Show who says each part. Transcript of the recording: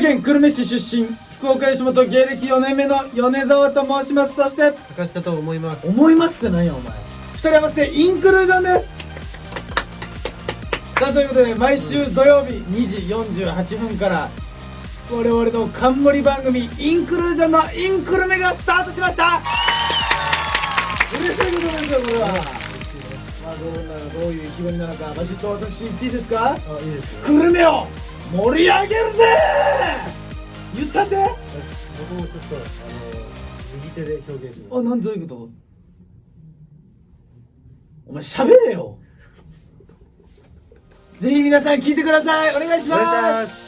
Speaker 1: 県久留米市出身。福岡吉本芸歴4年目の米沢と申します。そして
Speaker 2: 高下と思います。
Speaker 1: 思いますって何やお前。二人合わせてインクルージョンです。さあということで毎週土曜日2時48分から我々の冠番組インクルージョンのインクルメがスタートしました。嬉しいことですよこれは。まあどうなのどういう意気込みなのかバシッと私言っていいですか？
Speaker 2: あいいですよ。
Speaker 1: 久留米を盛り上げるぜ！言ったって？
Speaker 2: 僕もちょっとあの右手で表現します。
Speaker 1: あなんどういうこと？お前喋れよ！ぜひ皆さん聞いてください！お願いしま
Speaker 2: す